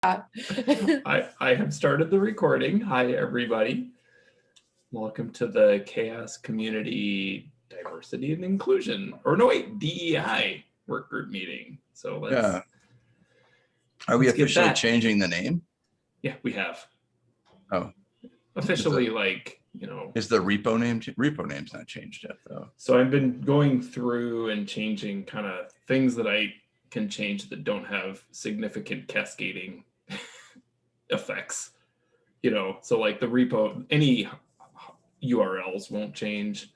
I, I have started the recording. Hi, everybody. Welcome to the CHAOSS Community Diversity and Inclusion, or no, wait, DEI work group meeting. So let's, Yeah. Are we Let's officially changing the name? yeah, we have. Oh. Officially, like, you know, Is the repo name, repo name's not changed yet though? so I've been going through and changing kind of things that I can change that don't have significant cascading effects. You know, so like the repo, any URLs won't change.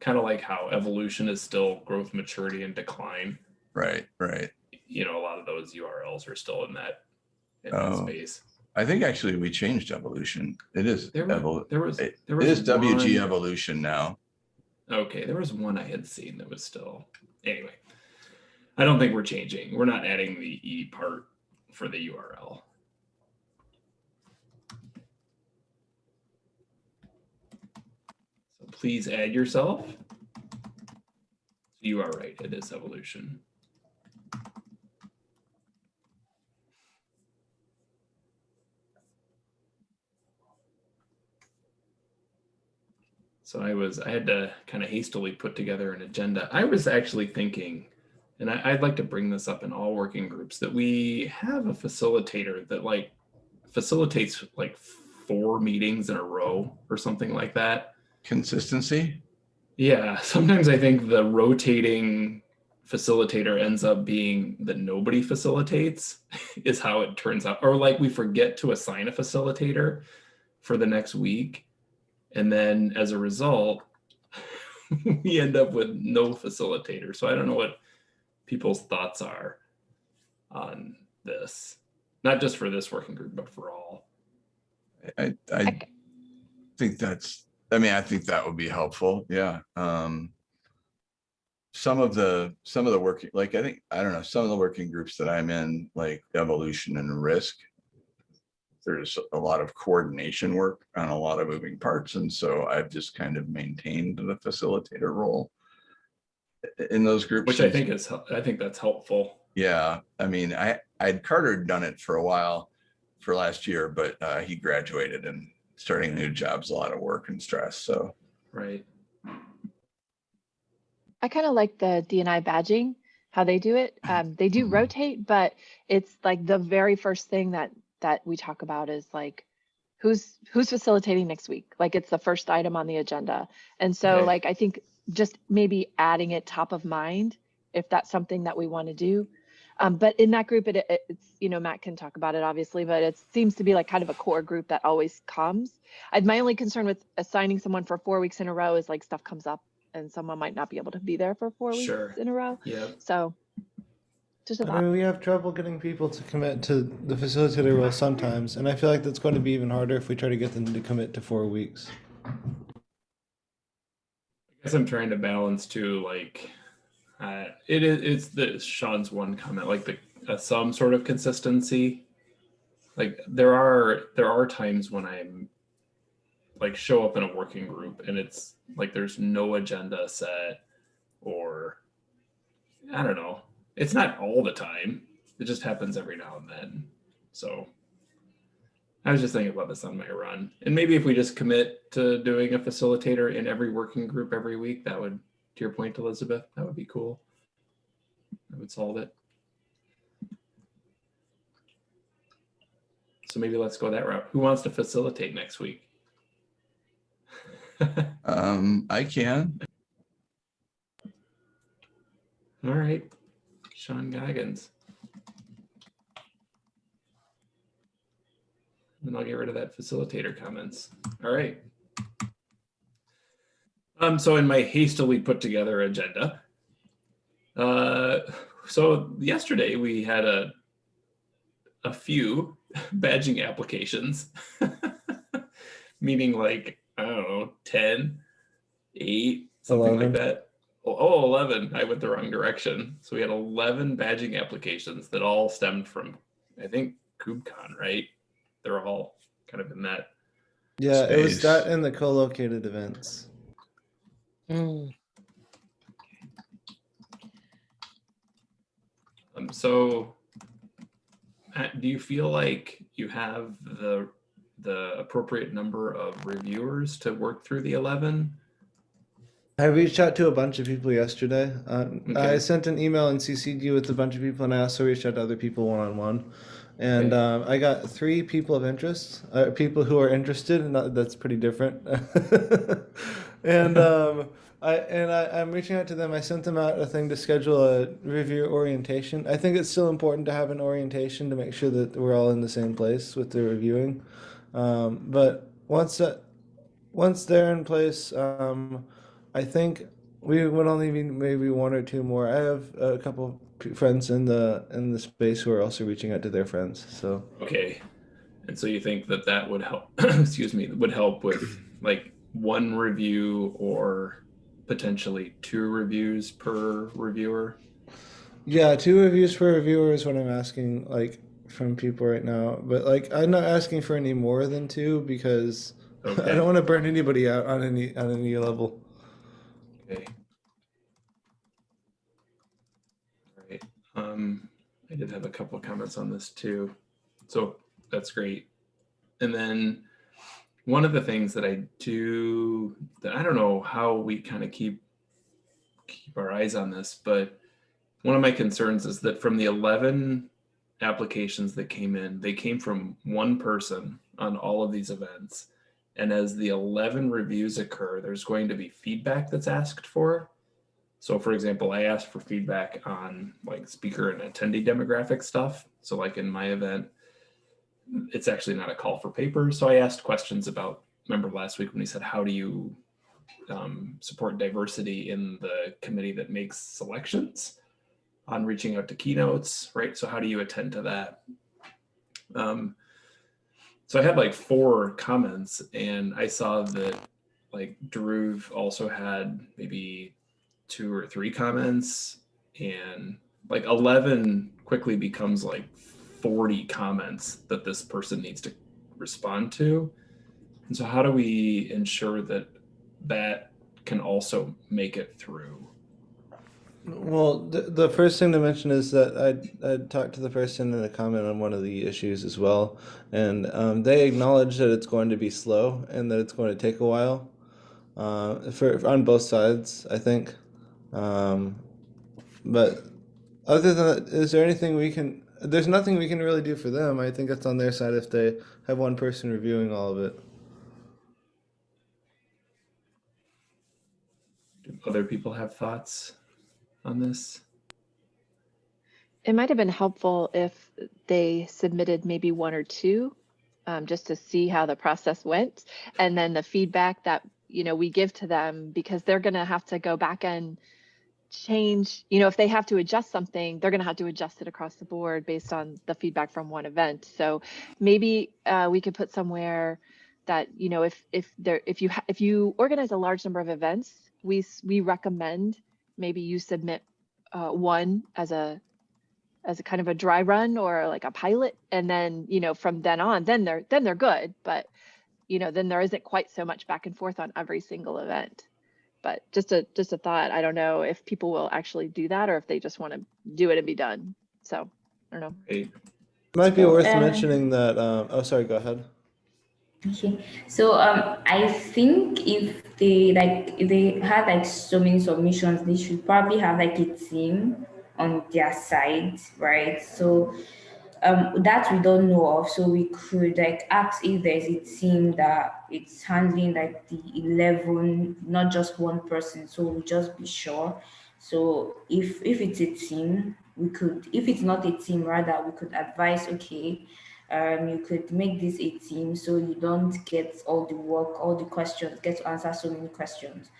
Kind of like how evolution is still growth, maturity, and decline. Right, right. You know, a lot of those URLs are still in that in that Oh. space. I think actually we changed evolution. It is, There was there was it there it was is WG evolution now. Okay, there was one I had seen that was still anyway. I don't think we're changing. We're not adding the e part for the URL. So please add yourself. You are right. It is evolution. So I was, I had to kind of hastily put together an agenda. I was actually thinking, and I, I'd like to bring this up in all working groups, that we have a facilitator that like facilitates like four meetings in a row or something like that. Consistency? Yeah, sometimes I think the rotating facilitator ends up being that nobody facilitates is how it turns out. Or like we forget to assign a facilitator for the next week. And then as a result, we end up with no facilitator. So I don't know what people's thoughts are on this. Not just for this working group, but for all. I, I think that's, I mean, I think that would be helpful. Yeah. Um, some of the, some of the working, like, I think, I don't know, some of the working groups that I'm in, like evolution and risk. There's a lot of coordination work on a lot of moving parts. And so I've just kind of maintained the facilitator role. I- In those groups. Which I think is, I think that's helpful. Yeah, I mean, I, I'd Carter had done it for a while for last year, but uh, he graduated and starting a new job's a lot of work and stress. So, Right. I kind of like the DNI badging, how they do it. Um, they do Mhm. rotate, but it's like the very first thing that that we talk about is like who's who's facilitating next week. Like it's the first item on the agenda. And so Okay. like I think just maybe adding it top of mind if that's something that we want to do. Um, but in that group, it, it- it's you know Matt can talk about it obviously, but it seems to be like kind of a core group that always comes. I, my only concern with assigning someone for four weeks in a row is like stuff comes up and someone might not be able to be there for four Sure. weeks in a row. Yeah. So just a I thought. mean, we have trouble getting people to commit to the facilitator role sometimes, and I feel like that's going to be even harder if we try to get them to commit to four weeks. Guess I'm trying to balance too, like, uh, it is, it's the Sean's one comment, like the, uh, some sort of consistency. Like there are, there are times when I'm like show up in a working group and it's like, there's no agenda set or I don't know. It's not all the time. It just happens every now and then. So I was just thinking about this on my run. And maybe if we just commit to doing a facilitator in every working group every week, that would, to your point, Elizabeth, that would be cool. That would solve it. So maybe let's go that route. Who wants to facilitate next week? um, I can, All right, Sean Goggins. And I'll get rid of that facilitator comments. All right. Um, so in my hastily put together agenda, uh, so yesterday we had a a few badging applications, meaning like, I don't know, 10, 8, something like that. Oh, oh, 11. I went the wrong direction. So we had 11 badging applications that all stemmed from, I think, KubeCon, right? They're all kind of in that. Yeah, it was that and the co-located events. Mm. Um, so do you feel like you have the the appropriate number of reviewers to work through the 11? I reached out to a bunch of people yesterday. Uh, I sent an email and CC'd you with a bunch of people, and I also reached out to other people one on one. And um, I got three people of interest, uh, people who are interested, and that- that's pretty different. and um, I and I, I'm reaching out to them. I sent them out a thing to schedule a review orientation. I think it's still important to have an orientation to make sure that we're all in the same place with the reviewing. Um, but once that once they're in place, um, I think we would only need maybe one or two more. I have a couple friends in the in the space who are also reaching out to their friends. So Okay. And so you think that that would help, excuse me, would help with like one review or potentially two reviews per reviewer? yeah, two reviews per reviewer is what I'm asking like from people right now. But like I'm not asking for any more than two because I don't want to burn anybody out on any on any level. Okay. All right. Um, I did have a couple of comments on this too. So that's great. And then one of the things that I do that I don't know how we kind of keep keep our eyes on this, but one of my concerns is that from the 11 applications that came in, they came from one person on all of these events. And as the 11 reviews occur, there's going to be feedback that's asked for. So for example, I asked for feedback on like speaker and attendee demographic stuff. So like in my event, it's actually not a call for papers. So I asked questions about, remember last week when we said, how do you um, support diversity in the committee that makes selections on reaching out to keynotes, right? So how do you attend to that? Um, so I had like four comments and I saw that like Dhruv also had maybe two or three comments and like 11 quickly becomes like 40 comments that this person needs to respond to. And so how do we ensure that that can also make it through? Well, the, the first thing to mention is that I I talked to the person in a comment on one of the issues as well, and um, they acknowledge that it's going to be slow and that it's going to take a while, uh, for on both sides, I think. Um, but other than that, is there anything we can? There's nothing we can really do for them. I think that's on their side if they have one person reviewing all of it. Do other people have thoughts on this? It might have been helpful if they submitted maybe one or two, um, just to see how the process went. And then the feedback that, you know, we give to them, because they're gonna have to go back and change, you know, if they have to adjust something, they're gonna have to adjust it across the board based on the feedback from one event. So maybe uh, we could put somewhere that, you know, if if there if you if you organize a large number of events, we we recommend maybe you submit uh, one as a as a kind of a dry run or like a pilot. And then you know from then on then they're then they're good. But you know then there isn't quite so much back and forth on every single event but just a just a thought i don't know if people will actually do that or if they just want to do it and be done so i don't know It Might be worth Uh, mentioning that. Um, oh, sorry. Go ahead. Okay, so um, I think if they like if they had like so many submissions, they should probably have like a team on their side, right? So um, that we don't know of, so we could like ask if there's a team that it's handling like the eleven, not just one person. So we just be sure. So if if it's a team, we could. If it's not a team, rather we could advise. Okay, um, you could make this a team so you don't get all the work, all the questions, get to answer so many questions.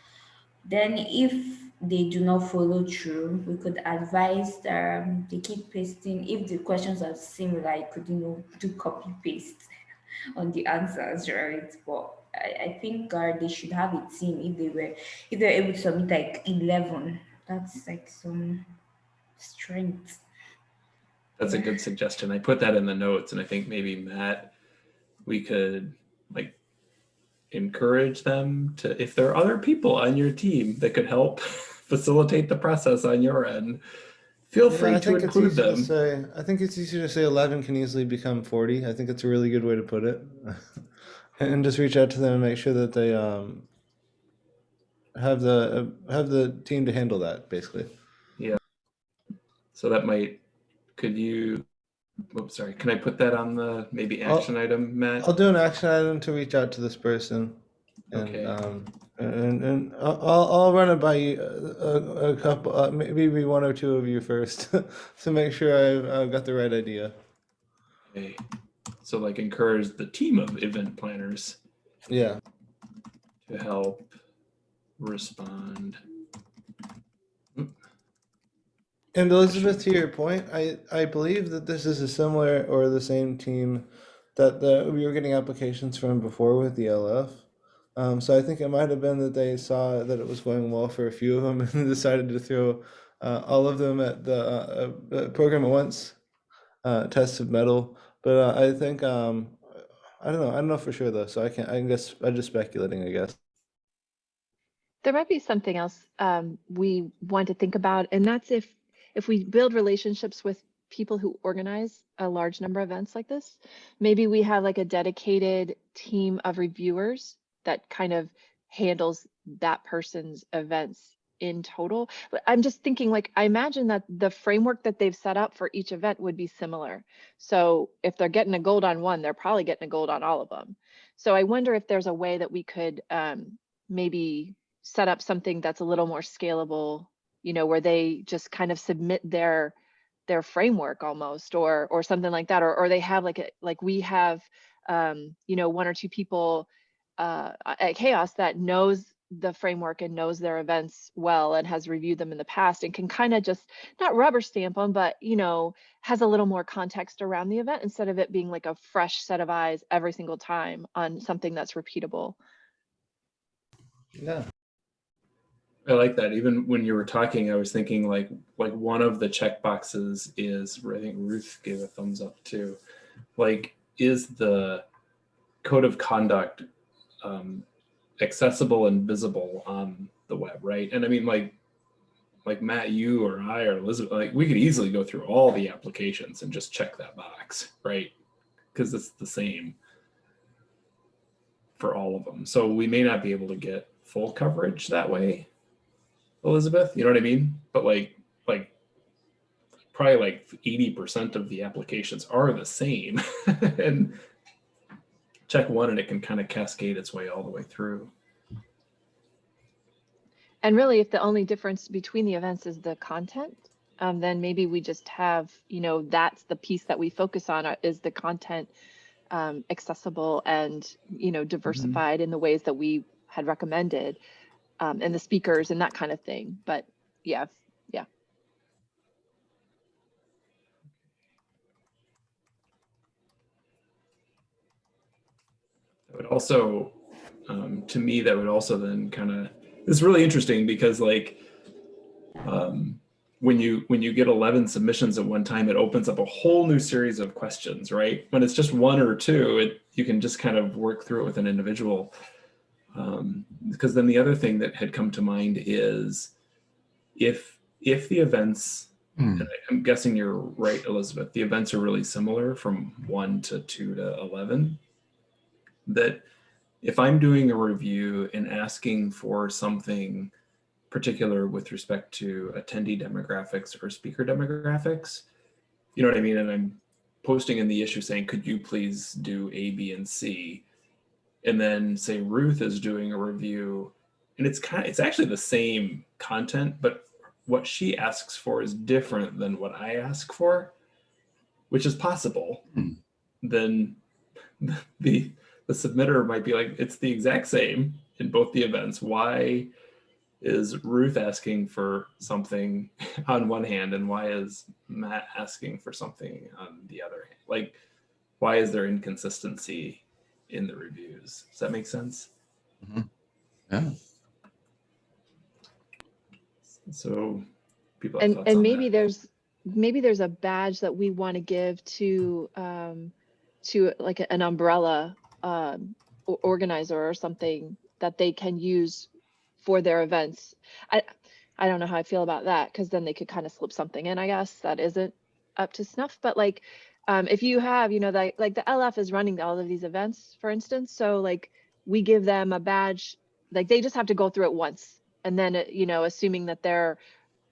Then if they do not follow through, we could advise um, they keep pasting. If the questions are similar, you could, you know, do copy paste on the answers, right? But I, I think uh, they should have a team if they were, if they're able to submit like 11, that's like some strength. That's a good suggestion. I put that in the notes and I think maybe Matt, we could encourage them to, if there are other people on your team that could help facilitate the process on your end, feel Yeah, free to include easy to them. say. I think it's easy to say eleven can easily become forty. I think it's a really good way to put it, and just reach out to them and make sure that they um have the uh, have the team to handle that. Basically, Yeah. So that might, could you, oops, sorry, can I put that on the maybe I'll- action item, Matt? I'll do an action item to reach out to this person, and Okay. um and and I'll I'll I'll run it by you, a, a couple, uh, maybe one or two of you first, to make sure I've, I've got the right idea. Okay. So like encourage the team of event planners Yeah. to help respond. And Elizabeth, to your point, I, I believe that this is a similar or the same team that the, we were getting applications from before with the LF. Um, so I think it might have been that they saw that it was going well for a few of them and decided to throw uh, all of them at the uh, uh, program at once, uh, test of mettle. But uh, I think um, I don't know. I don't know for sure though. So I can't. I guess I'm just speculating. I guess. There might be something else um, we want to think about, and that's if if we build relationships with people who organize a large number of events like this, maybe we have like a dedicated team of reviewers that kind of handles that person's events in total. But I'm just thinking like I imagine that the framework that they've set up for each event would be similar. So if they're getting a gold on one, they're probably getting a gold on all of them. So I wonder if there's a way that we could um, maybe set up something that's a little more scalable, you know, where they just kind of submit their their framework almost or or something like that or or they have like a like we have um you know one or two people uh at chaos that knows the framework and knows their events well and has reviewed them in the past and can kind of just not rubber stamp them but you know has a little more context around the event instead of it being like a fresh set of eyes every single time on something that's repeatable Yeah. I like that. Even when you were talking, I was thinking like like one of the check boxes is I think Ruth gave a thumbs up too. Like, is the code of conduct um, accessible and visible on the web, right? And I mean, like, like Matt, you or I or Elizabeth, like we could easily go through all the applications and just check that box, right? Because it's the same for all of them. So we may not be able to get full coverage that way. Elizabeth, you know what I mean? But like, like probably like 80% of the applications are the same and check one and it can kind of cascade its way all the way through. And really, if the only difference between the events is the content, um, then maybe we just have, you know, that's the piece that we focus on uh, is the content um, accessible and, you know, diversified in the ways that we had recommended um, and the speakers and that kind of thing. But yeah, yeah. That would also, um, to me, that would also then kind of, it's really interesting because like, um, when you when you get 11 submissions at one time, it opens up a whole new series of questions, right? When it's just one or two, it you can just kind of work through it with an individual. Um, because then the other thing that had come to mind is if if the events I- I'm guessing you're right, Elizabeth. The events are really similar from one to two to 11. That if I'm doing a review and asking for something particular with respect to attendee demographics or speaker demographics, you know what I mean? And I'm posting in the issue saying, could you please do A, B, and C? And then say Ruth is doing a review and it's kind of, it's actually the same content, but what she asks for is different than what I ask for, which is possible, Hmm. then the the submitter might be like, it's the exact same in both the events. Why is Ruth asking for something on one hand, and why is Matt asking for something on the other hand? Like, why is there inconsistency in the reviews? Does that make sense? Yeah. So people have and and maybe that. there's maybe there's a badge that we want to give to um to like an umbrella um organizer or something that they can use for their events i I don't know how I feel about that because then they could kind of slip something in, I guess, that isn't up to snuff. But like, um, if you have, you know, like like the LF is running all of these events, for instance. So like we give them a badge, like they just have to go through it once, and then uh, you know, assuming that they're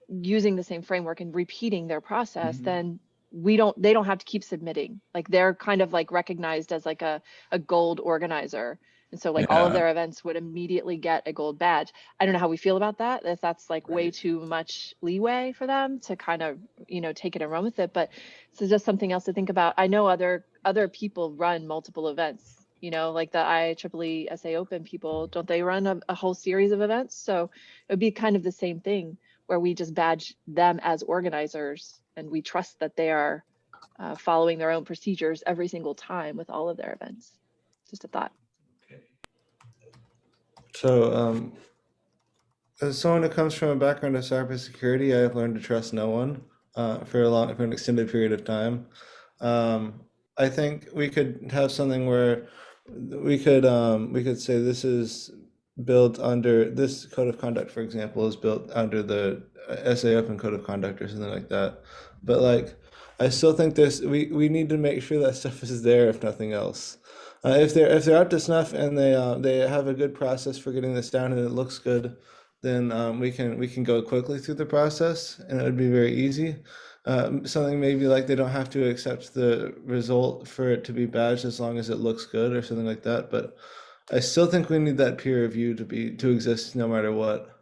using the same framework and repeating their process, Mhm. then we don't they don't have to keep submitting. Like they're kind of like recognized as like a a gold organizer. And so like all of their events would immediately get a gold badge. I don't know how we feel about that. If that's like way too much leeway for them to kind of, you know, take it and run with it. But this is just something else to think about. I know other other people run multiple events, you know, like the IEEE SA Open people, don't they run a, a whole series of events? So it would be kind of the same thing where we just badge them as organizers and we trust that they are uh, following their own procedures every single time with all of their events. Just a thought. So, um, as someone who comes from a background of cybersecurity, I have learned to trust no one uh, for a long, for an extended period of time. Um, I think we could have something where we could um, we could say this is built under this code of conduct, for example, is built under the uh, SA Open Code of Conduct or something like that. But like, I still think this we we need to make sure that stuff is there if nothing else. Uh, if they're if they're up to snuff and they uh, they have a good process for getting this down and it looks good, then um, we can we can go quickly through the process and it would be very easy. Um, something maybe like they don't have to accept the result for it to be badged as long as it looks good or something like that. But I still think we need that peer review to be to exist no matter what.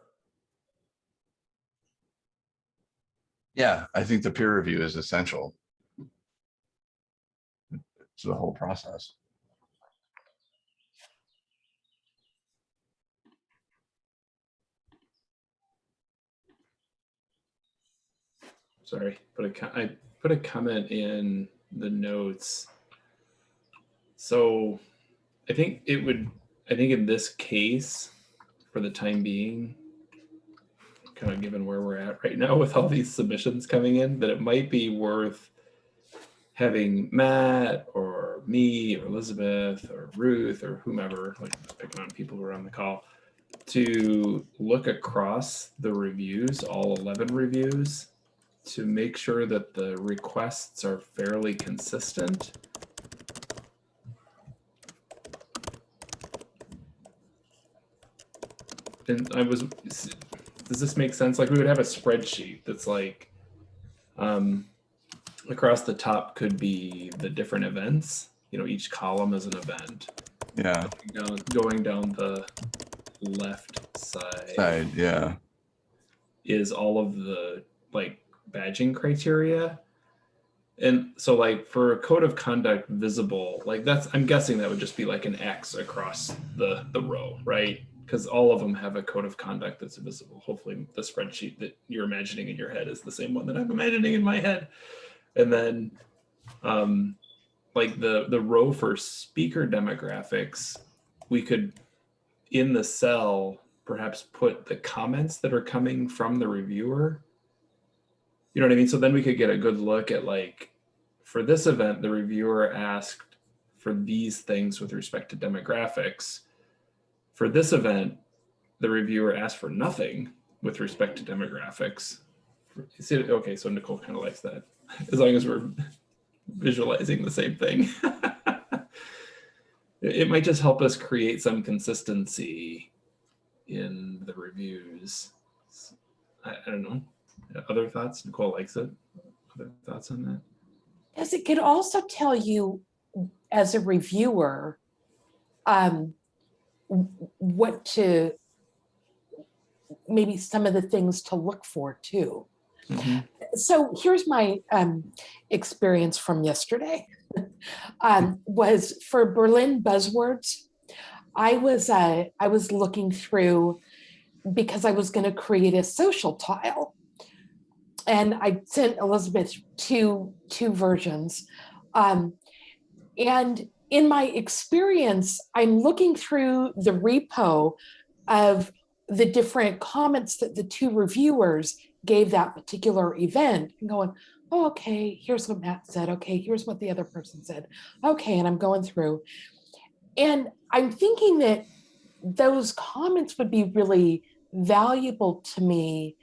Yeah, I think the peer review is essential. to the whole process. Sorry, put a I put a comment in the notes. So I think it would, I think in this case, for the time being, kind of given where we're at right now with all these submissions coming in, that it might be worth having Matt or me or Elizabeth or Ruth or whomever, like picking on people who are on the call, to look across the reviews, all 11 reviews, to make sure that the requests are fairly consistent. And I was, does this make sense? Like we would have a spreadsheet that's like, um, across the top could be the different events. You know, each column is an event. Yeah, Down, going down the left side side, yeah, is all of the like badging criteria. And so like for a code of conduct visible, like that's I'm guessing that would just be like an X across the the row, right? Because all of them have a code of conduct that's visible. Hopefully the spreadsheet that you're imagining in your head is the same one that I'm imagining in my head. And then um like the the row for speaker demographics, we could in the cell perhaps put the comments that are coming from the reviewer. You know what I mean? So then we could get a good look at like, for this event, the reviewer asked for these things with respect to demographics. For this event, the reviewer asked for nothing with respect to demographics. See, okay, so Nicole kind of likes that, as long as we're visualizing the same thing. it might just help us create some consistency in the reviews. I, I don't know. Other thoughts? Nicole likes it. Other thoughts on that? Because it could also tell you as a reviewer um, what to, maybe some of the things to look for too. So here's my um, experience from yesterday. um, was for Berlin buzzwords. I was uh, I was looking through because I was going to create a social tile, and I sent Elizabeth two two versions. Um, and in my experience, I'm looking through the repo of the different comments that the two reviewers gave that particular event and going, oh, okay, here's what Matt said. Okay, here's what the other person said. Okay, and I'm going through. And I'm thinking that those comments would be really valuable to me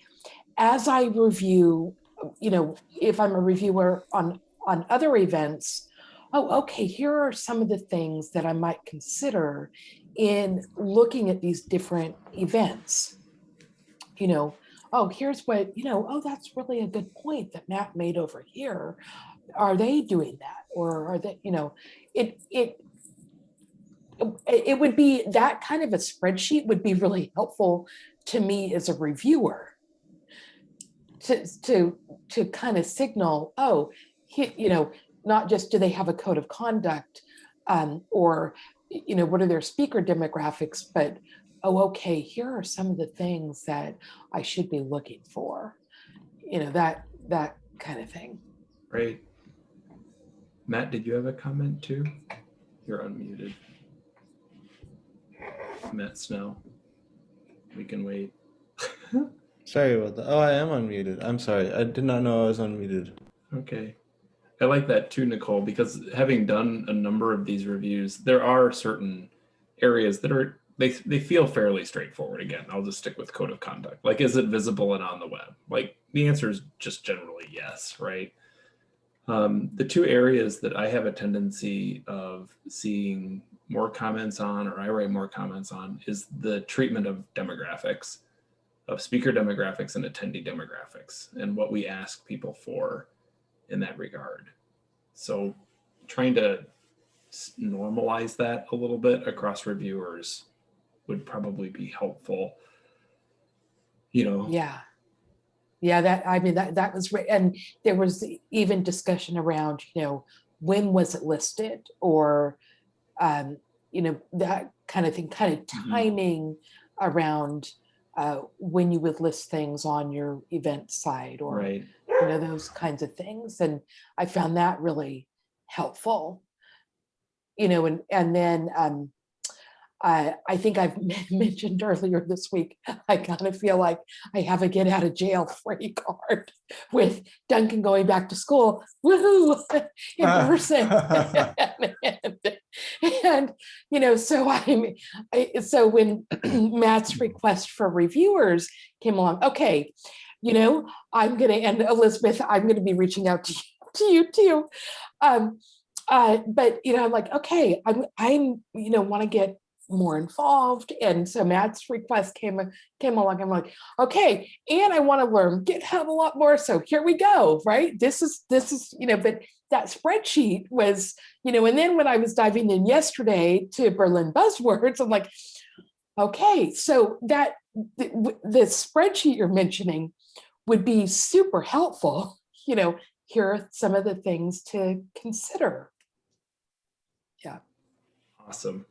as I review, you know, if I'm a reviewer on, on other events, oh, okay, here are some of the things that I might consider in looking at these different events. You know, oh, here's what, you know, oh, that's really a good point that Matt made over here. Are they doing that? Or are they, you know, it, it, it would be, that kind of a spreadsheet would be really helpful to me as a reviewer. To, to, to kind of signal, oh, he- you know, not just do they have a code of conduct um, or, you know, what are their speaker demographics, but, oh, okay, here are some of the things that I should be looking for. You know, that, that kind of thing. Great. Matt, did you have a comment too? You're unmuted. Matt Snell. We can wait. Sorry about that. Oh, I am unmuted. I'm sorry. I did not know I was unmuted. Okay. I like that too, Nicole, because having done a number of these reviews, there are certain areas that are they they feel fairly straightforward. Again, I'll just stick with code of conduct. Like, is it visible and on the web? Like the answer is just generally yes, right? Um, the two areas that I have a tendency of seeing more comments on, or I write more comments on, is the treatment of demographics, of speaker demographics and attendee demographics, and what we ask people for in that regard. So trying to normalize that a little bit across reviewers would probably be helpful. You know, Yeah. Yeah, that, I mean, that, that was, and there was even discussion around, you know, when was it listed? Or, um, you know, that kind of thing, kind of Mhm. timing around uh, when you would list things on your event site or, right. you know, those kinds of things. And I found that really helpful. You know, and, and then, um, I, I think I've mentioned earlier this week, I kind of feel like I have a get out of jail free card with Duncan going back to school, woohoo, in person. and, and, you know, so I'm, I, so when Matt's request for reviewers came along, okay, you know, I'm gonna, and Elizabeth, I'm gonna be reaching out to you, to you too. Um, uh, but you know, I'm like, okay, I'm, I'm, you know, want to get more involved. And so Matt's request came, came along. I'm like, okay, and I want to learn GitHub a lot more. So here we go, right? This is, this is, you know, but that spreadsheet was, you know, and then when I was diving in yesterday to Berlin buzzwords, I'm like, okay, so that, the, the spreadsheet you're mentioning would be super helpful. You know, here are some of the things to consider. Yeah. Awesome.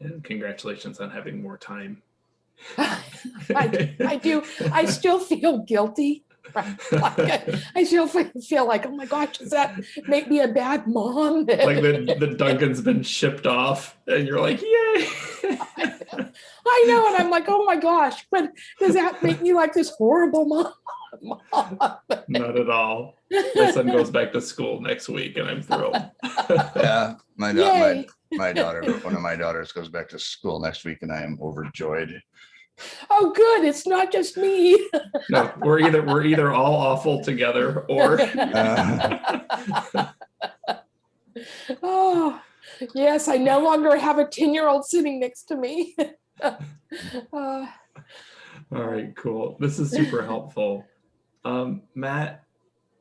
And congratulations on having more time. I, I do, I still feel guilty. Like, I I still feel like, oh my gosh, does that make me a bad mom? like the, the Duncan's been shipped off and you're like, yay. I know, and I'm like, oh my gosh, but does that make me like this horrible mom? Mom. Not at all. My son goes back to school next week and I'm thrilled. Yeah, my, da- my, Yay. My daughter, one of my daughters goes back to school next week and I am overjoyed. Oh, good, it's not just me. No, we're either we're either all awful together or Oh, yes, I no longer have a 10-year-old sitting next to me. Uh, All right, cool. This is super helpful. Um, Matt,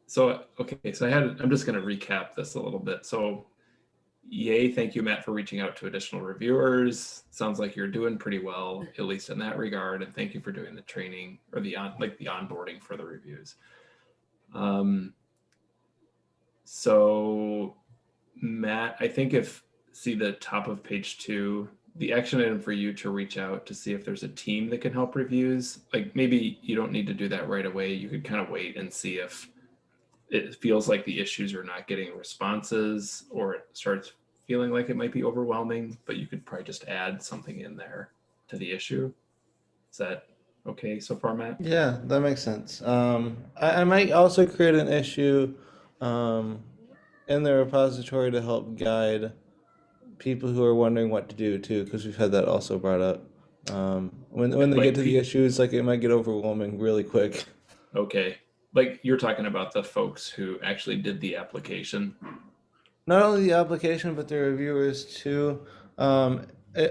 so, okay, so I had, I'm just gonna recap this a little bit. So yay, thank you, Matt, for reaching out to additional reviewers. Sounds like you're doing pretty well, at least in that regard. And thank you for doing the training or the on, like the onboarding for the reviews. Um, so Matt, I think if, see the top of page two, the action item for you to reach out to see if there's a team that can help reviews. Like maybe you don't need to do that right away. You could kind of wait and see if it feels like the issues are not getting responses or it starts feeling like it might be overwhelming, but you could probably just add something in there to the issue. Is that okay so far, Matt? Yeah, that makes sense. Um, I, I might also create an issue um, in the repository to help guide people who are wondering what to do too, because we've had that also brought up. Um, when when they Like get to the issues, like it might get overwhelming really quick. Okay. Like you're talking about the folks who actually did the application. Not only the application, but the reviewers too. Um,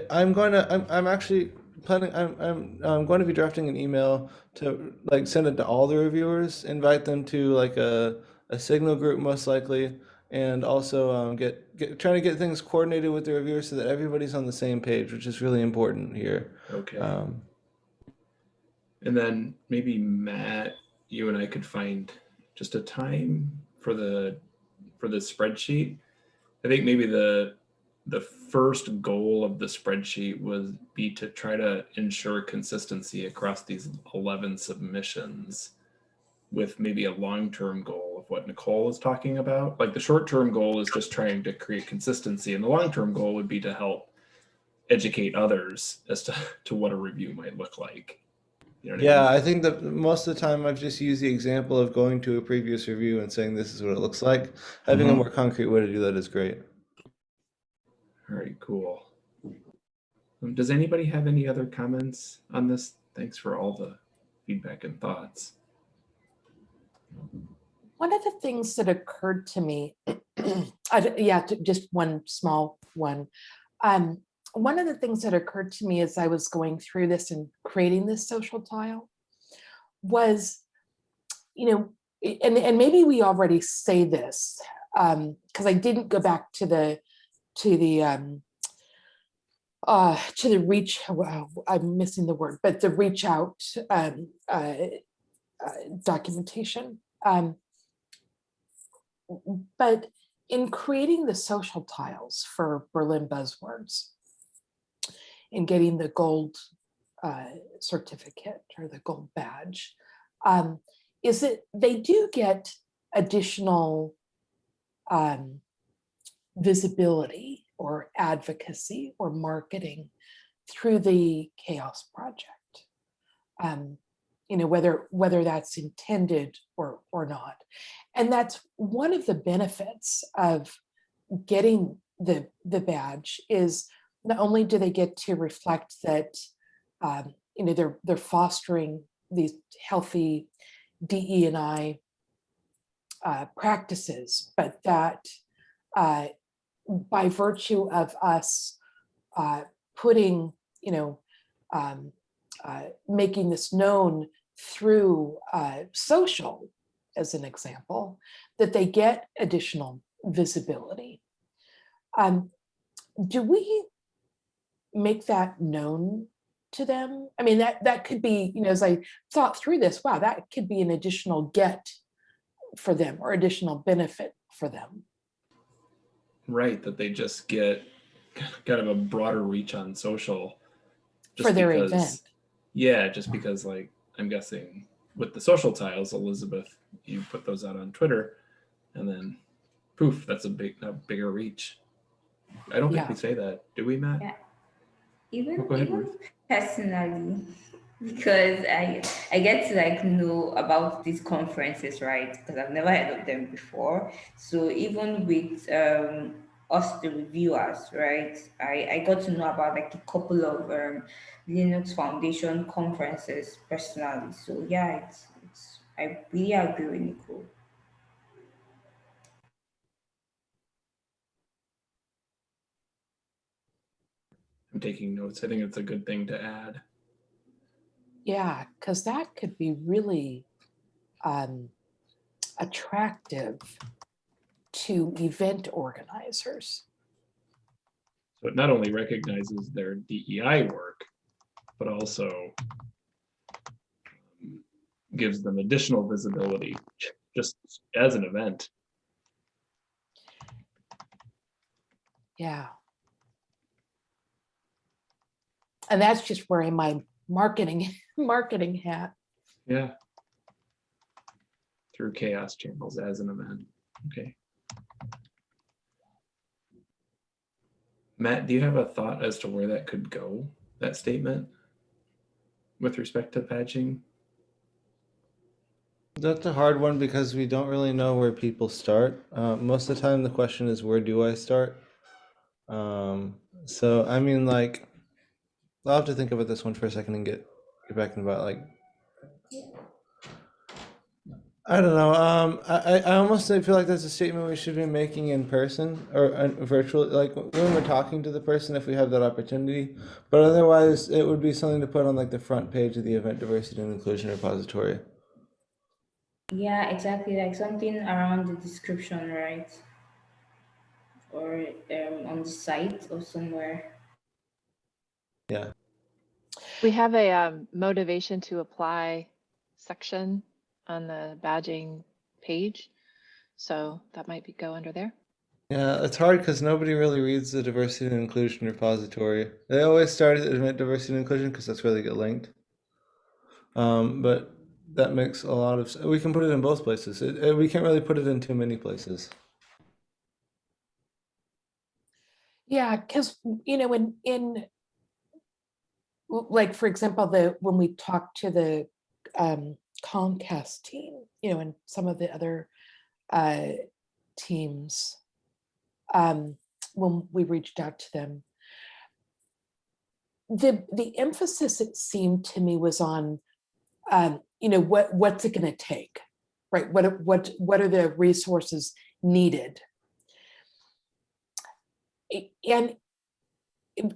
I'm going to. I'm. I'm actually planning. I'm. I'm. I'm going to be drafting an email to like send it to all the reviewers. Invite them to like a a signal group most likely, and also um, get get trying to get things coordinated with the reviewers so that everybody's on the same page, which is really important here. Okay. Um, And then maybe Matt, you and I could find just a time for the for the spreadsheet. I think maybe the the first goal of the spreadsheet was be to try to ensure consistency across these 11 submissions with maybe a long-term goal of what Nicole is talking about. Like the short-term goal is just trying to create consistency and the long-term goal would be to help educate others as to, to what a review might look like. You know what I Yeah, mean? I think that most of the time I've just used the example of going to a previous review and saying this is what it looks like. Having a Mhm. more concrete way to do that is great. All right, cool. Um, Does anybody have any other comments on this? Thanks for all the feedback and thoughts. One of the things that occurred to me, I d- yeah, just one small one. Um, one of the things that occurred to me as I was going through this and creating this social tile was, you know, and, and maybe we already say this, um, because I didn't go back to the, to the, um, uh, to the reach, Well, I'm missing the word, but the reach out, um, uh, uh, documentation. Um, but in creating the social tiles for Berlin buzzwords and getting the gold uh, certificate or the gold badge, um, is that they do get additional um, visibility or advocacy or marketing through the CHAOSS Project. Um, you know, whether whether that's intended or or not. And that's one of the benefits of getting the the badge is not only do they get to reflect that um, you know they're they're fostering these healthy DE and I uh, practices, but that uh, by virtue of us uh, putting you know um, uh, making this known through uh, social, as an example, that they get additional visibility. Um, do we make that known to them? I mean, that that could be, you know, as I thought through this, wow, that could be an additional get for them or additional benefit for them. Right, that they just get kind of a broader reach on social. For their because- event. Yeah, just because like, I'm guessing with the social tiles, Elizabeth, you put those out on Twitter and then poof, that's a big, a bigger reach. I don't think Yeah. we say that, do we, Matt? Yeah. Even, Oh, go ahead, even personally, because I I get to like know about these conferences, right? Because I've never heard of them before. So even with um us the reviewers, right? I, I got to know about like a couple of um, Linux Foundation conferences personally. So yeah, it's it's I really agree with Nicole. I'm taking notes. I think it's a good thing to add. Yeah, because that could be really um, attractive to event organizers. So it not only recognizes their DEI work, but also um, gives them additional visibility just as an event. Yeah. And that's just wearing my marketing marketing hat. Yeah. Through chaos channels as an event. Okay. Matt, do you have a thought as to where that could go, that statement? With respect to patching? That's a hard one because we don't really know where people start. Uh, most of the time, the question is, where do I start? Um, so, I mean, like, I'll have to think about this one for a second and get get back in about like. I don't know. Um, I, I I almost feel like that's a statement we should be making in person or uh, virtually, like when we're talking to the person, if we have that opportunity. But otherwise, it would be something to put on like the front page of the event diversity and inclusion repository. Yeah, exactly. Like something around the description, right? Or um, on the site or somewhere. Yeah. We have a um, motivation to apply section on the badging page. So that might be go under there. Yeah, it's hard because nobody really reads the diversity and inclusion repository. They always start at admit diversity and inclusion because that's where they get linked. Um, but that makes a lot of. s- We can put it in both places. It, it- we can't really put it in too many places. Yeah, because you know, in in l- like for example, the when we talked to the um, Comcast team, you know, and some of the other uh, teams, um, when we reached out to them, the the emphasis it seemed to me was on, um, you know, what what's it going to take, right? What what what are the resources needed? And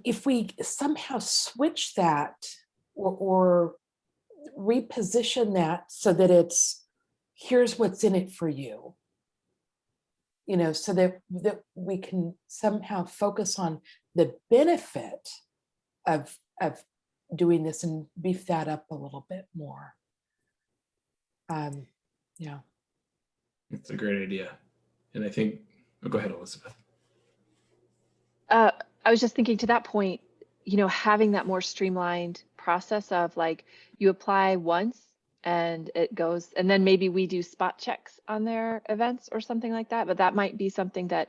if we somehow switch that or, or reposition that so that it's here's what's in it for you you know so that that we can somehow focus on the benefit of of doing this and beef that up a little bit more um yeah It's a great idea. And I think, oh, go ahead, Elizabeth. Uh, I was just thinking to that point, you know, having that more streamlined process of like you apply once and it goes, and then maybe we do spot checks on their events or something like that. But that might be something that,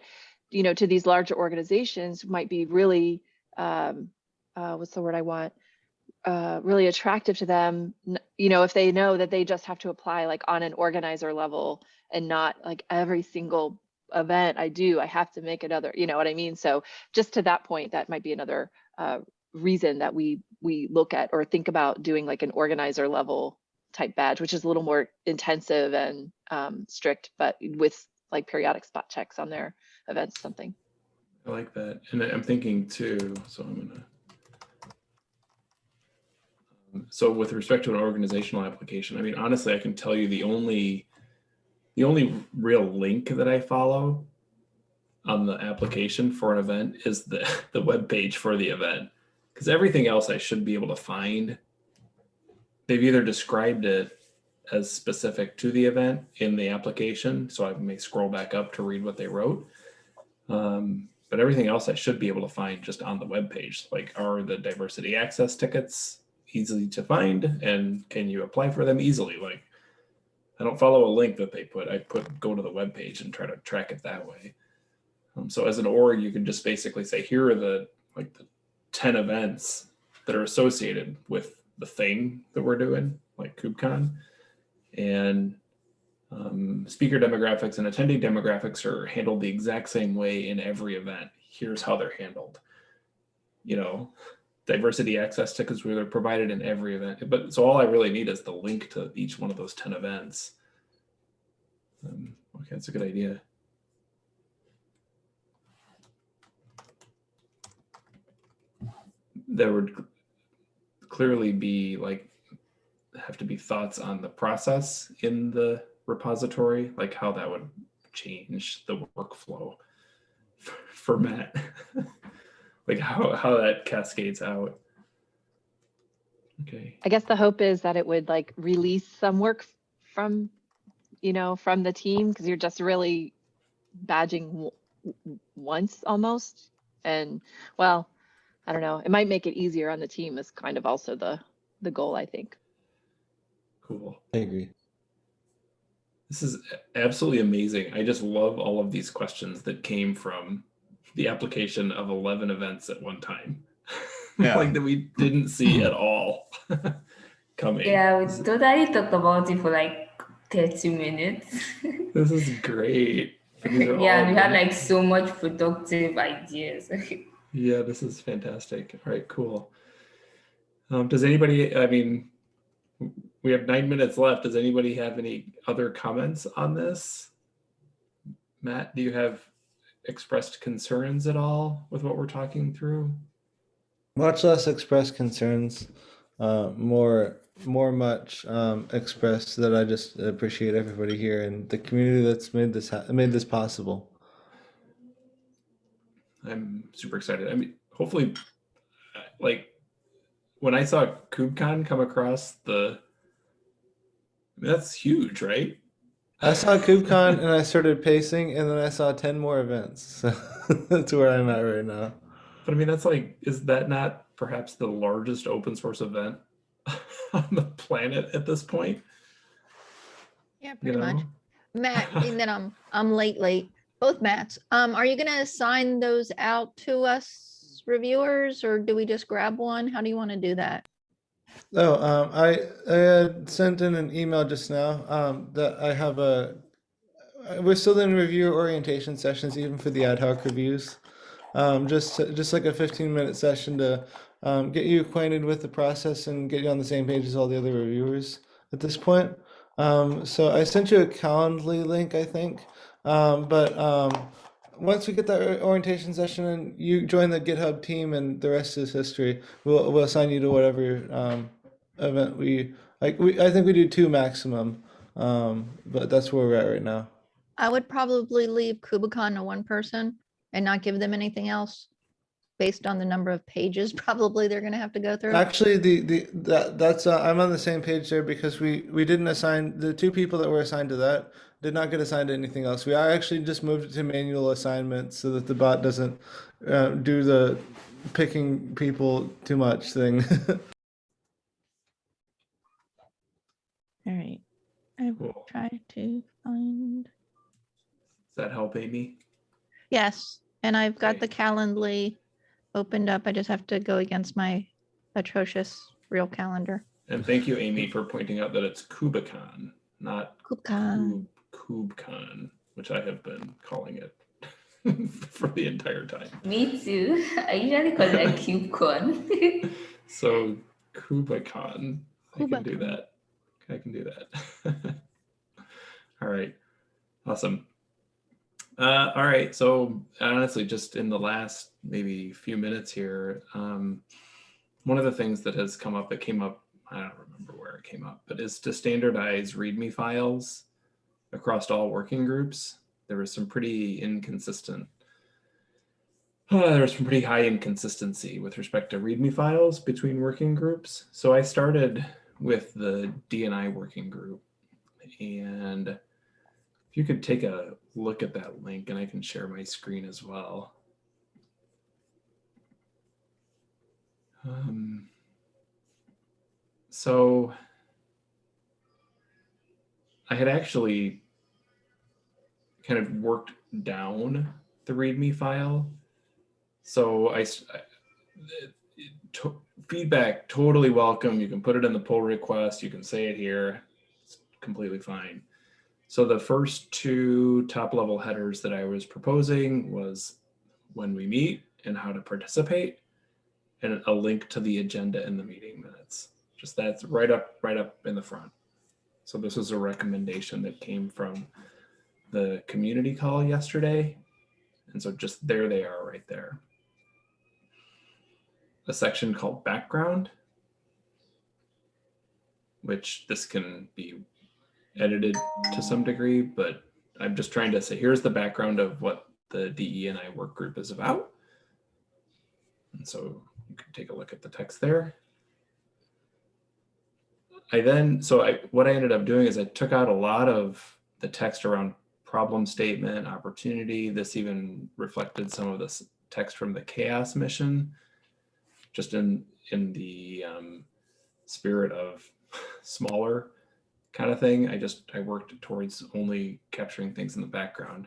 you know, to these larger organizations might be really, um, uh, what's the word I want? Uh, really attractive to them, you know, if they know that they just have to apply like on an organizer level and not like every single event I do, I have to make another, you know what I mean? So just to that point, that might be another uh, reason that we we look at or think about doing like an organizer level type badge, which is a little more intensive and um, strict, but with like periodic spot checks on their events, something. I like that. And I'm thinking too, so I'm gonna. Um, So with respect to an organizational application, I mean, honestly, I can tell you the only, the only real link that I follow on the application for an event is the, the web page for the event. Because everything else I should be able to find. They've either described it as specific to the event in the application, so I may scroll back up to read what they wrote. Um, but everything else I should be able to find just on the web page. Like, are the diversity access tickets easy to find, and can you apply for them easily? Like, I don't follow a link that they put. I put go to the web page and try to track it that way. Um, so as an org, you can just basically say, here are the like the ten events that are associated with the thing that we're doing, like KubeCon, and um, speaker demographics and attending demographics are handled the exact same way in every event. Here's how they're handled. You know, diversity access tickets where they're provided in every event. But so all I really need is the link to each one of those 10 events. Um, okay, that's a good idea. There would clearly be like have to be thoughts on the process in the repository, like how that would change the workflow for, for Matt, like how, how that cascades out. Okay, I guess the hope is that it would like release some work from, you know, from the team because you're just really badging w- w- once almost. And well, I don't know. It might make it easier on the team is kind of also the the goal, I think. cool. I agree. This is absolutely amazing. I just love all of these questions that came from the application of 11 events at one time. Yeah. like that we didn't see at all coming. Yeah, we totally talked about it for like 30 minutes. This is great. Yeah, we had like so much productive ideas. Yeah, this is fantastic. All right, cool. Um, does anybody, I mean, we have nine minutes left. Does anybody have any other comments on this? Matt, do you have expressed concerns at all with what we're talking through? Much less express concerns, uh, more more much um, express that I just appreciate everybody here and the community that's made this ha- made this possible. I'm super excited. I mean, hopefully, like when I saw KubeCon come across the, I mean, that's huge, right? I saw KubeCon and I started pacing, and then I saw ten more events. So that's where I'm at right now. But I mean, that's like, is that not perhaps the largest open source event on the planet at this point? Yeah, You pretty much. Matt, and then I'm, I'm late, late, both Matts. Um, are you gonna assign those out to us reviewers or do we just grab one? How do you want to do that? Oh, um, I I had sent in an email just now um, that I have a. We're still in review orientation sessions, even for the ad hoc reviews. Um, just just like a 15 minute session to um, get you acquainted with the process and get you on the same page as all the other reviewers at this point. Um, so I sent you a Calendly link, I think. Um, but um, once we get that orientation session and you join the GitHub team and the rest is history, we'll we'll assign you to whatever um, event we like. We I think we do two maximum, um, but that's where we're at right now. I would probably leave Kubicon to one person and not give them anything else. Based on the number of pages probably they're gonna have to go through. Actually, the the that that's uh, I'm on the same page there because we we didn't assign the two people that were assigned to that did not get assigned to anything else. We are actually just moved it to manual assignment so that the bot doesn't uh, do the picking people too much thing. All right. I will Cool. try to find, Does that help, Amy? yes, and I've got the Calendly opened up. I just have to go against my atrocious real calendar. And thank you, Amy, for pointing out that it's KubeCon, not Kubicon. Kube, KubeCon, which I have been calling it for the entire time. Me too. I usually call it a CubeCon. So KubeCon, I can do that. I can do that. all right, awesome. Uh, all right, so honestly, just in the last maybe few minutes here, um, one of the things that has come up, it came up, I don't remember where it came up, but is to standardize README files across all working groups. There was some pretty inconsistent uh, there was some pretty high inconsistency with respect to README files between working groups. So I started with the DNI working group. And if you could take a look at that link and I can share my screen as well. Um, so I had actually kind of worked down the README file so I, to- feedback totally welcome. You can put it in the pull request. You can say it here. It's completely fine. So the first two top level headers that I was proposing was when we meet and how to participate and a link to the agenda in the meeting minutes. Just that's right up, right up in the front. So this was a recommendation that came from the community call yesterday. And so just there they are right there a section called background, which this can be edited to some degree, but I'm just trying to say, here's the background of what the DE and I work group is about. And so you can take a look at the text there. I then, so I, what I ended up doing is I took out a lot of the text around problem statement, opportunity. This even reflected some of this text from the CHAOSS mission just in in the um, spirit of smaller kind of thing. I just I worked towards only capturing things in the background.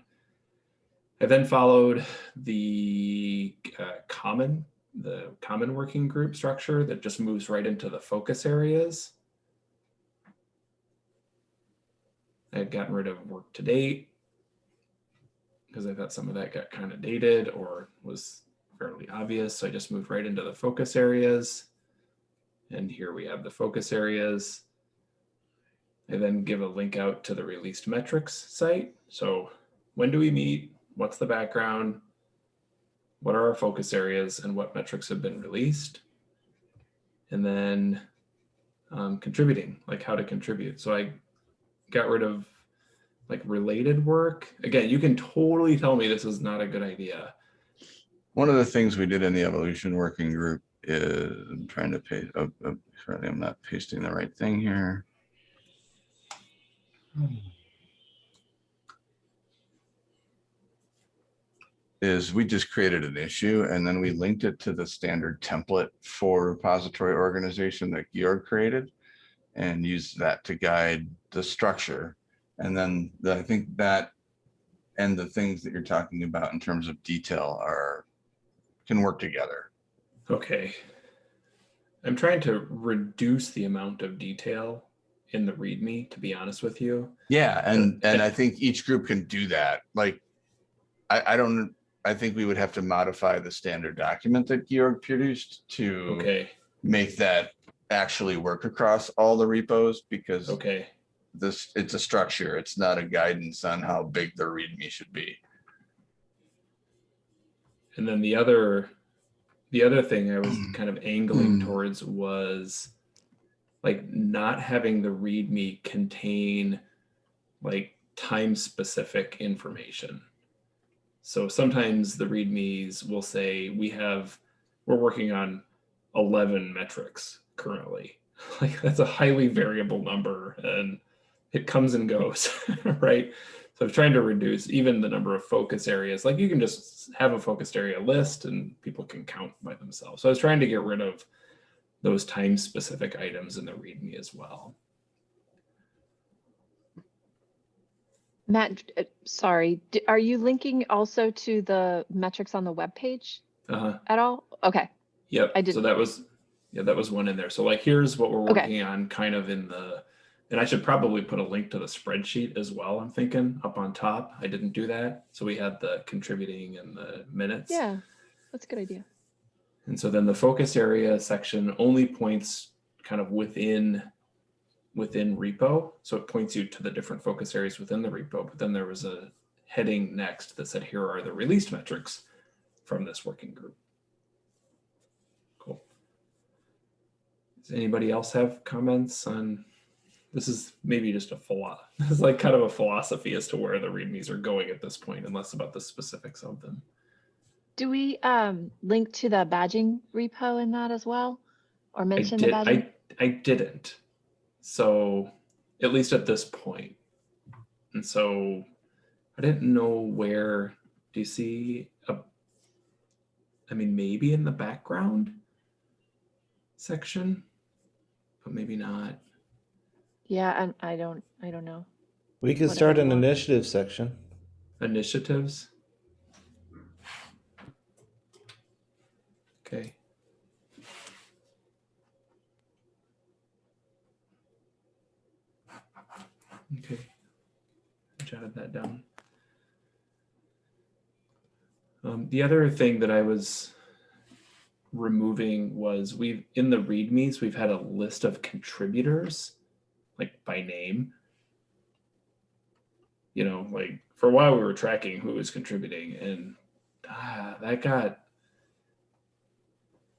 I then followed the uh, common the common working group structure that just moves right into the focus areas. I had gotten rid of work to date because I thought some of that got kind of dated or was fairly obvious. So I just moved right into the focus areas. And here we have the focus areas. I then give a link out to the released metrics site. So when do we meet? What's the background? What are our focus areas and what metrics have been released? And then um, contributing, like how to contribute. So I got rid of like related work. Again, you can totally tell me this is not a good idea. One of the things we did in the evolution working group is, I'm trying to paste, oh, oh, sorry, I'm not pasting the right thing here. Is we just created an issue and then we linked it to the standard template for repository organization that Georg created. And used that to guide the structure. And then the- I think that and the things that you're talking about in terms of detail are, can work together. Okay. I'm trying to reduce the amount of detail in the README, to be honest with you. Yeah, and, and I think each group can do that. Like, I, I don't, I think we would have to modify the standard document that Georg produced to Okay, make that actually work across all the repos because okay, this, it's a structure. It's not a guidance on how big the README should be. and then the other, the other thing I was kind of angling Mm. towards was like not having the README contain like time-specific information. So sometimes the READMEs will say, we have, we're working on 11 metrics currently. Like that's a highly variable number and it comes and goes, right? So I'm trying to reduce even the number of focus areas. Like you can just have a focused area list and people can count by themselves. So I was trying to get rid of those time specific items in the README as well. Matt, uh, sorry, are you linking also to the metrics on the web page Uh-huh. at all? Okay, Yep. I did. So that was, yeah, that was one in there. So like, here's what we're Okay. working on kind of in the, and I should probably put a link to the spreadsheet as well, I'm thinking, up on top. I didn't do that. So we had the contributing and the minutes. yeah, that's a good idea. And so then the focus area section only points kind of within within repo. So it points you to the different focus areas within the repo. But then there was a heading next that said, here are the released metrics from this working group. Cool. Does anybody else have comments on, this is maybe just a philo, this is like kind of a philosophy as to where the readmes are going at this point and less about the specifics of them. Do we um link to the badging repo in that as well? Or mention the badging? I, I didn't. So at least at this point. And so I didn't know where, do you see a, I mean, maybe in the background section, but maybe not. Yeah, and I don't, I don't know. We could Whatever start an initiative section. Initiatives. Okay. Okay. I jotted that down. Um, the other thing that I was removing was we've in the readmes we've had a list of contributors like by name you know, like for a while we were tracking who was contributing and ah, that got,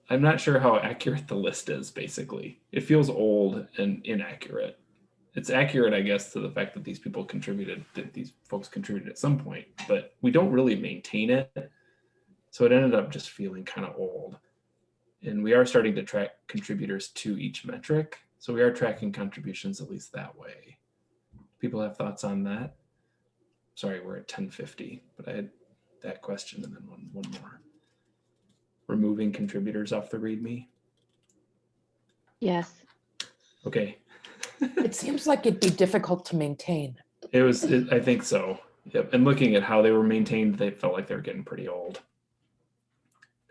I'm not sure how accurate the list is basically. It feels old and inaccurate. It's accurate, I guess, to the fact that these people contributed, that these folks contributed at some point, but we don't really maintain it. So it ended up just feeling kind of old. And we are starting to track contributors to each metric. So we are tracking contributions at least that way. People have thoughts on that? sorry, we're at ten fifty, but I had that question and then one, one more. Removing contributors off the README. Yes, Okay, It seems like it'd be difficult to maintain. it was, it- I think so. Yep, and looking at how they were maintained, they felt like they were getting pretty old.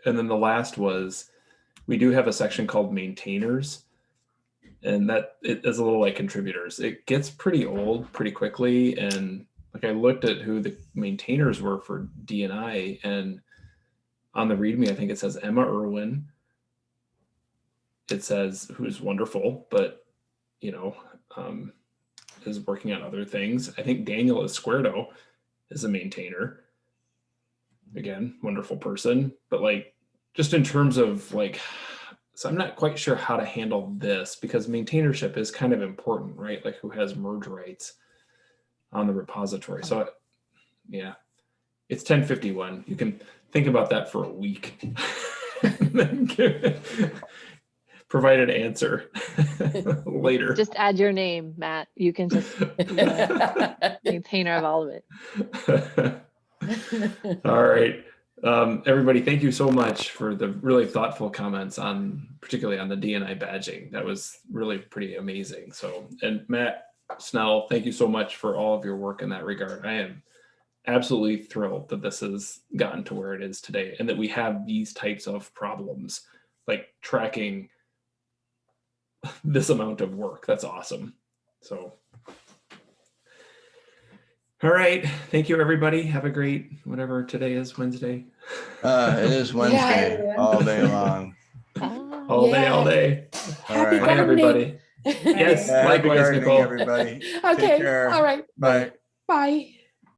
And then the last was, we do have a section called maintainers. And that it is a little like contributors. It gets pretty old pretty quickly and like I looked at who the maintainers were for DNI and on the README, I think it says Emma Irwin. it says who's wonderful, but you know, um, is working on other things. I think Daniel Izquierdo is a maintainer. Again, wonderful person, but like just in terms of like, so I'm not quite sure how to handle this because maintainership is kind of important, right? Like who has merge rights on the repository. So yeah, it's 1051. You can think about that for a week. and then Provide an answer later. Just add your name, Matt. You can just maintainer of all of it. All right. Um, everybody, thank you so much for the really thoughtful comments on, particularly on the DNI badging. That was really pretty amazing. So, and Matt Snell, thank you so much for all of your work in that regard. I am absolutely thrilled that this has gotten to where it is today and that we have these types of problems, like tracking this amount of work. That's awesome. So, all right. Thank you, everybody. Have a great whatever today is, Wednesday. Uh, it is Wednesday, everyone. all day long. Ah. All day, all day. All Happy right. Bye, everybody. Yes, Happy likewise, gardening, Nicole. Everybody. Take Okay, care. all right, Bye. bye.